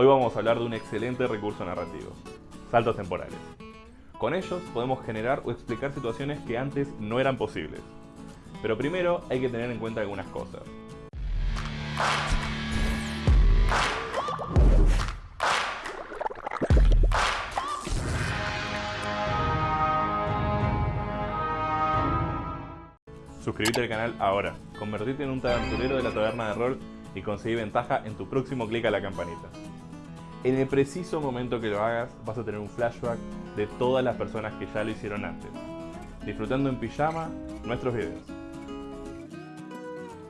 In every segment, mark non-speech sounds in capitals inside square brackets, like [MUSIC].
Hoy vamos a hablar de un excelente recurso narrativo, saltos temporales. Con ellos podemos generar o explicar situaciones que antes no eran posibles. Pero primero hay que tener en cuenta algunas cosas. Suscríbete al canal ahora, convertirte en un aventurero de la taberna de rol y conseguir ventaja en tu próximo clic a la campanita. En el preciso momento que lo hagas vas a tener un flashback de todas las personas que ya lo hicieron antes, disfrutando en pijama nuestros videos.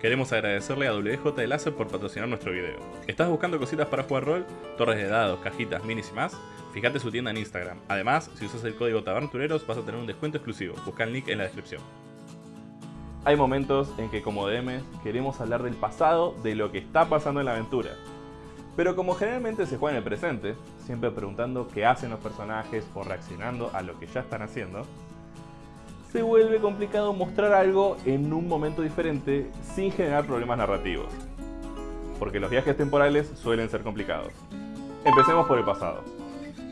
Queremos agradecerle a WJ por patrocinar nuestro video. ¿Estás buscando cositas para jugar rol? Torres de dados, cajitas, minis y más? Fíjate su tienda en Instagram. Además, si usas el código TABERNATUREROS vas a tener un descuento exclusivo. Busca el link en la descripción. Hay momentos en que como DMs queremos hablar del pasado, de lo que está pasando en la aventura. Pero como generalmente se juega en el presente, siempre preguntando qué hacen los personajes o reaccionando a lo que ya están haciendo, se vuelve complicado mostrar algo en un momento diferente sin generar problemas narrativos. Porque los viajes temporales suelen ser complicados. Empecemos por el pasado.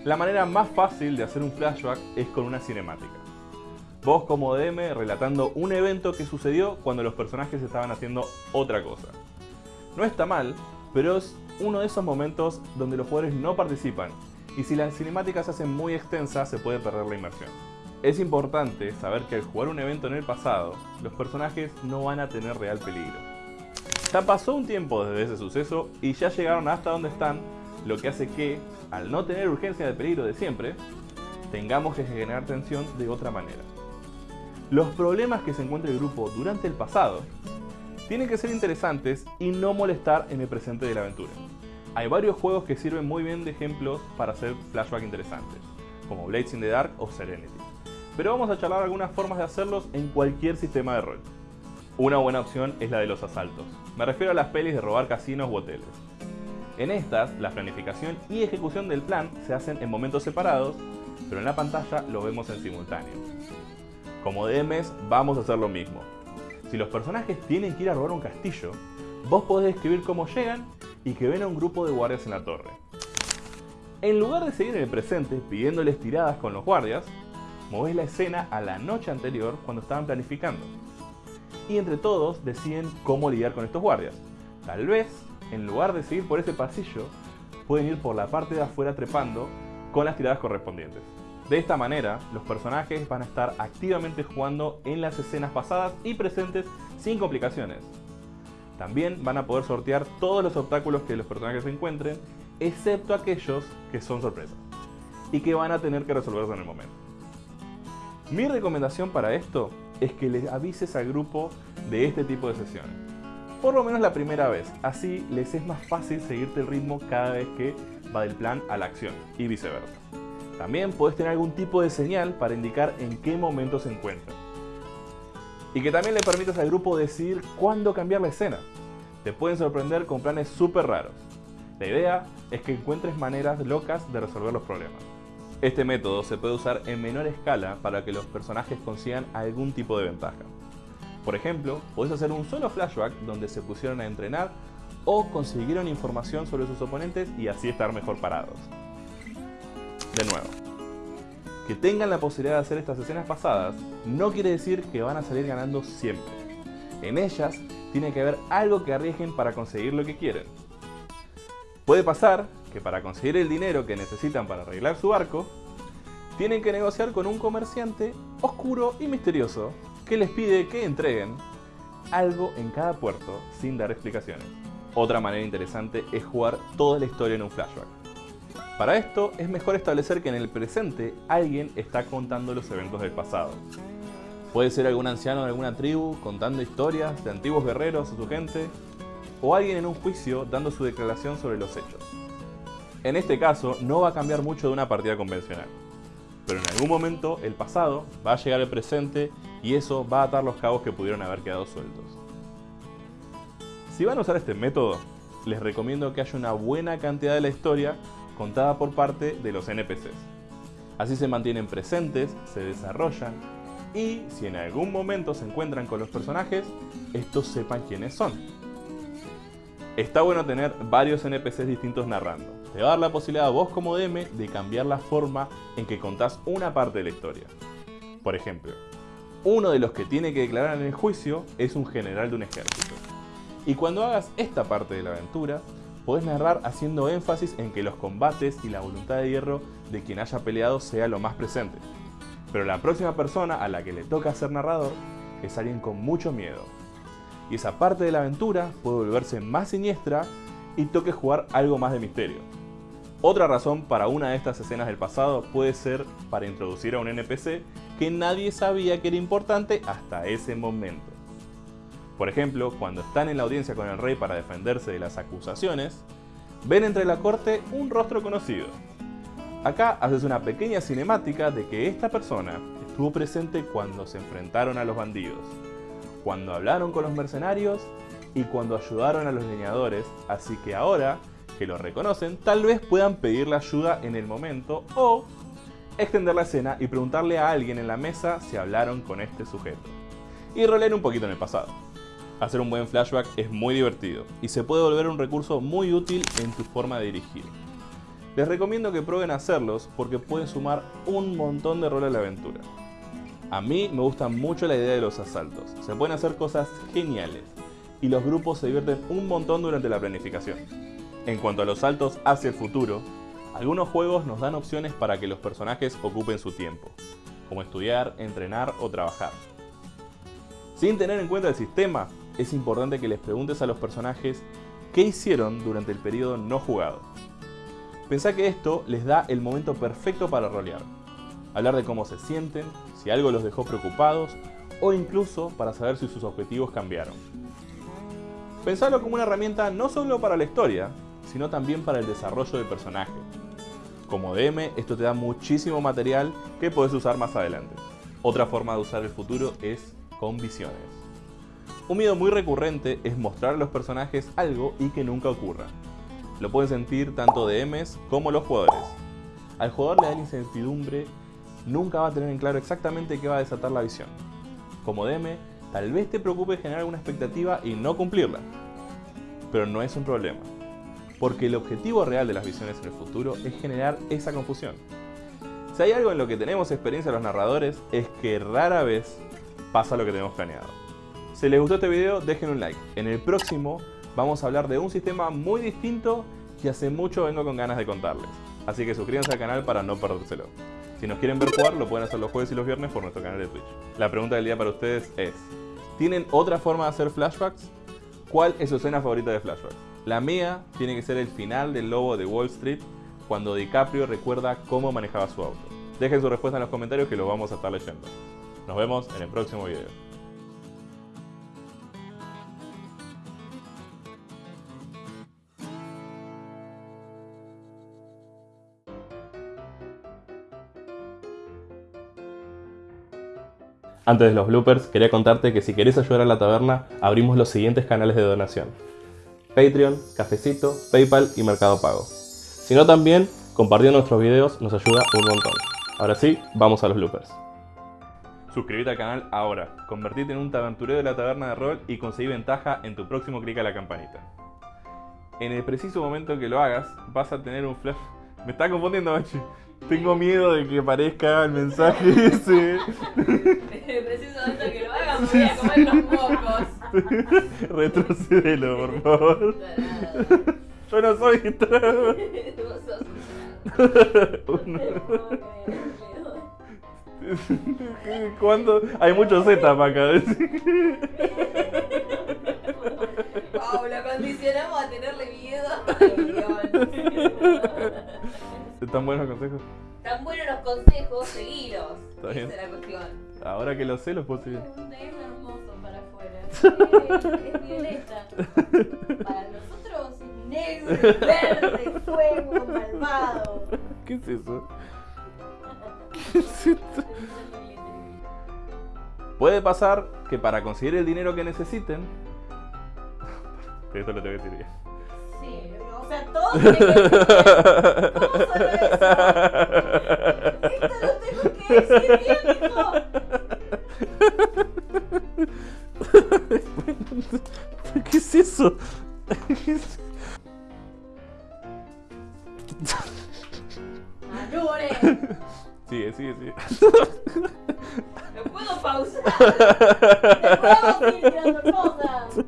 La manera más fácil de hacer un flashback es con una cinemática. Vos como DM relatando un evento que sucedió cuando los personajes estaban haciendo otra cosa. No está mal, pero es uno de esos momentos donde los jugadores no participan y si las cinemáticas se hacen muy extensas se puede perder la inmersión. Es importante saber que al jugar un evento en el pasado, los personajes no van a tener real peligro. Ya pasó un tiempo desde ese suceso y ya llegaron hasta donde están, lo que hace que, al no tener urgencia de peligro de siempre, tengamos que generar tensión de otra manera los problemas que se encuentra el grupo durante el pasado tienen que ser interesantes y no molestar en el presente de la aventura. Hay varios juegos que sirven muy bien de ejemplos para hacer flashback interesantes, como Blades in the Dark o Serenity. Pero vamos a charlar algunas formas de hacerlos en cualquier sistema de rol. Una buena opción es la de los asaltos. Me refiero a las pelis de robar casinos u hoteles. En estas, la planificación y ejecución del plan se hacen en momentos separados, pero en la pantalla lo vemos en simultáneo. Como DMs vamos a hacer lo mismo. Si los personajes tienen que ir a robar un castillo, vos podés describir cómo llegan y que ven a un grupo de guardias en la torre. En lugar de seguir en el presente pidiéndoles tiradas con los guardias, movés la escena a la noche anterior cuando estaban planificando. Y entre todos deciden cómo lidiar con estos guardias. Tal vez, en lugar de seguir por ese pasillo, pueden ir por la parte de afuera trepando con las tiradas correspondientes. De esta manera, los personajes van a estar activamente jugando en las escenas pasadas y presentes sin complicaciones. También van a poder sortear todos los obstáculos que los personajes encuentren, excepto aquellos que son sorpresas y que van a tener que resolverse en el momento. Mi recomendación para esto es que les avises al grupo de este tipo de sesiones. Por lo menos la primera vez, así les es más fácil seguirte el ritmo cada vez que va del plan a la acción y viceversa. También puedes tener algún tipo de señal para indicar en qué momento se encuentra. Y que también le permitas al grupo decidir cuándo cambiar la escena. Te pueden sorprender con planes súper raros. La idea es que encuentres maneras locas de resolver los problemas. Este método se puede usar en menor escala para que los personajes consigan algún tipo de ventaja. Por ejemplo, podés hacer un solo flashback donde se pusieron a entrenar o consiguieron información sobre sus oponentes y así estar mejor parados de nuevo. Que tengan la posibilidad de hacer estas escenas pasadas no quiere decir que van a salir ganando siempre. En ellas tiene que haber algo que arriesguen para conseguir lo que quieren. Puede pasar que para conseguir el dinero que necesitan para arreglar su barco, tienen que negociar con un comerciante oscuro y misterioso que les pide que entreguen algo en cada puerto sin dar explicaciones. Otra manera interesante es jugar toda la historia en un flashback. Para esto es mejor establecer que en el presente alguien está contando los eventos del pasado. Puede ser algún anciano de alguna tribu contando historias de antiguos guerreros o su gente, o alguien en un juicio dando su declaración sobre los hechos. En este caso no va a cambiar mucho de una partida convencional, pero en algún momento el pasado va a llegar al presente y eso va a atar los cabos que pudieron haber quedado sueltos. Si van a usar este método, les recomiendo que haya una buena cantidad de la historia contada por parte de los NPCs. Así se mantienen presentes, se desarrollan y si en algún momento se encuentran con los personajes, estos sepan quiénes son. Está bueno tener varios NPCs distintos narrando. Te va a dar la posibilidad a vos como DM de cambiar la forma en que contás una parte de la historia. Por ejemplo, uno de los que tiene que declarar en el juicio es un general de un ejército. Y cuando hagas esta parte de la aventura, podés narrar haciendo énfasis en que los combates y la voluntad de hierro de quien haya peleado sea lo más presente. Pero la próxima persona a la que le toca ser narrador es alguien con mucho miedo, y esa parte de la aventura puede volverse más siniestra y toque jugar algo más de misterio. Otra razón para una de estas escenas del pasado puede ser para introducir a un NPC que nadie sabía que era importante hasta ese momento. Por ejemplo, cuando están en la audiencia con el rey para defenderse de las acusaciones, ven entre la corte un rostro conocido. Acá haces una pequeña cinemática de que esta persona estuvo presente cuando se enfrentaron a los bandidos, cuando hablaron con los mercenarios y cuando ayudaron a los leñadores, así que ahora que lo reconocen, tal vez puedan pedirle ayuda en el momento o extender la escena y preguntarle a alguien en la mesa si hablaron con este sujeto. Y rolear un poquito en el pasado. Hacer un buen flashback es muy divertido y se puede volver un recurso muy útil en tu forma de dirigir. Les recomiendo que prueben hacerlos porque pueden sumar un montón de rol a la aventura. A mí me gusta mucho la idea de los asaltos, se pueden hacer cosas geniales y los grupos se divierten un montón durante la planificación. En cuanto a los saltos hacia el futuro, algunos juegos nos dan opciones para que los personajes ocupen su tiempo, como estudiar, entrenar o trabajar. Sin tener en cuenta el sistema, es importante que les preguntes a los personajes qué hicieron durante el periodo no jugado. Pensá que esto les da el momento perfecto para rolear, hablar de cómo se sienten, si algo los dejó preocupados o incluso para saber si sus objetivos cambiaron. Pensalo como una herramienta no solo para la historia, sino también para el desarrollo del personaje. Como DM, esto te da muchísimo material que puedes usar más adelante. Otra forma de usar el futuro es con visiones. Un miedo muy recurrente es mostrar a los personajes algo y que nunca ocurra. Lo pueden sentir tanto DMs como los jugadores. Al jugador le da incertidumbre nunca va a tener en claro exactamente qué va a desatar la visión. Como DM, tal vez te preocupe generar alguna expectativa y no cumplirla. Pero no es un problema, porque el objetivo real de las visiones en el futuro es generar esa confusión. Si hay algo en lo que tenemos experiencia los narradores, es que rara vez pasa lo que tenemos planeado. Si les gustó este video, dejen un like. En el próximo vamos a hablar de un sistema muy distinto que hace mucho vengo con ganas de contarles. Así que suscríbanse al canal para no perdérselo. Si nos quieren ver jugar, lo pueden hacer los jueves y los viernes por nuestro canal de Twitch. La pregunta del día para ustedes es, ¿tienen otra forma de hacer flashbacks? ¿Cuál es su escena favorita de flashbacks? La mía tiene que ser el final del lobo de Wall Street, cuando DiCaprio recuerda cómo manejaba su auto. Dejen su respuesta en los comentarios que lo vamos a estar leyendo. Nos vemos en el próximo video. Antes de los bloopers, quería contarte que si querés ayudar a la taberna, abrimos los siguientes canales de donación. Patreon, Cafecito, Paypal y Mercado Pago. Si no también, compartiendo nuestros videos nos ayuda un montón. Ahora sí, vamos a los bloopers. Suscríbete al canal ahora, convertirte en un taberturero de la taberna de rol y conseguir ventaja en tu próximo clic a la campanita. En el preciso momento que lo hagas, vas a tener un flash... [LAUGHS] Me está confundiendo, Bachi. Tengo miedo de que aparezca el mensaje [LAUGHS] ese. [LAUGHS] Preciso antes que lo hagan, me voy a comer los mocos. [LAUGHS] Retrocedelo, por [LAUGHS] favor. Yo no soy [LAUGHS] trans. Vos sos un ¿Cuándo? Hay mucho Z para acá. Wow, lo condicionamos a tenerle miedo. ¿Están buenos los consejos? Tan buenos los consejos, seguilos. Está bien. Esa es la cuestión. Ahora que lo sé, los puedo seguir. Un negro hermoso para afuera. Es, es violeta. Para nosotros es negro, verde, fuego, malvado. ¿Qué es eso? [LAUGHS] ¿Qué es esto? Puede pasar que para conseguir el dinero que necesiten... Esto lo tengo que decir bien. Sí, o sea, todo tiene que Esto lo tengo que decir bien, hijo. ¿Qué es eso? ¿Qué es ¡Manure! Sigue, sigue, sigue. ¿Me puedo pausar? [LAUGHS] ¿Te puedo seguir tirando cosas?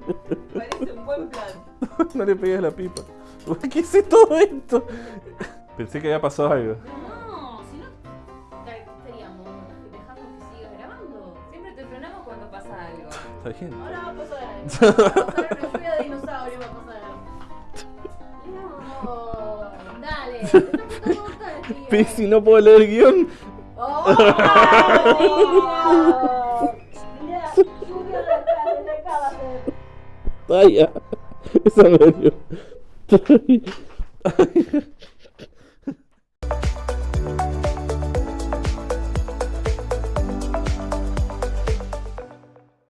Parece un buen plan. no le pegues la pipa. ¿Qué hice todo esto? Pensé que había pasado algo. No, si no, ¿qué estaríamos dejando que siga grabando. Siempre te frenamos cuando pasa algo. [LAUGHS] Está bien. Ahora va a pasar algo. [LAUGHS] Va a pasar una lluvia de dinosaurios, va a pasar algo. No, dale. Está no puedo leer el guion. ¡Oh! [LAUGHS] Mira, lluvia de acá, de acá va a ser. Vaya. Esa me dio.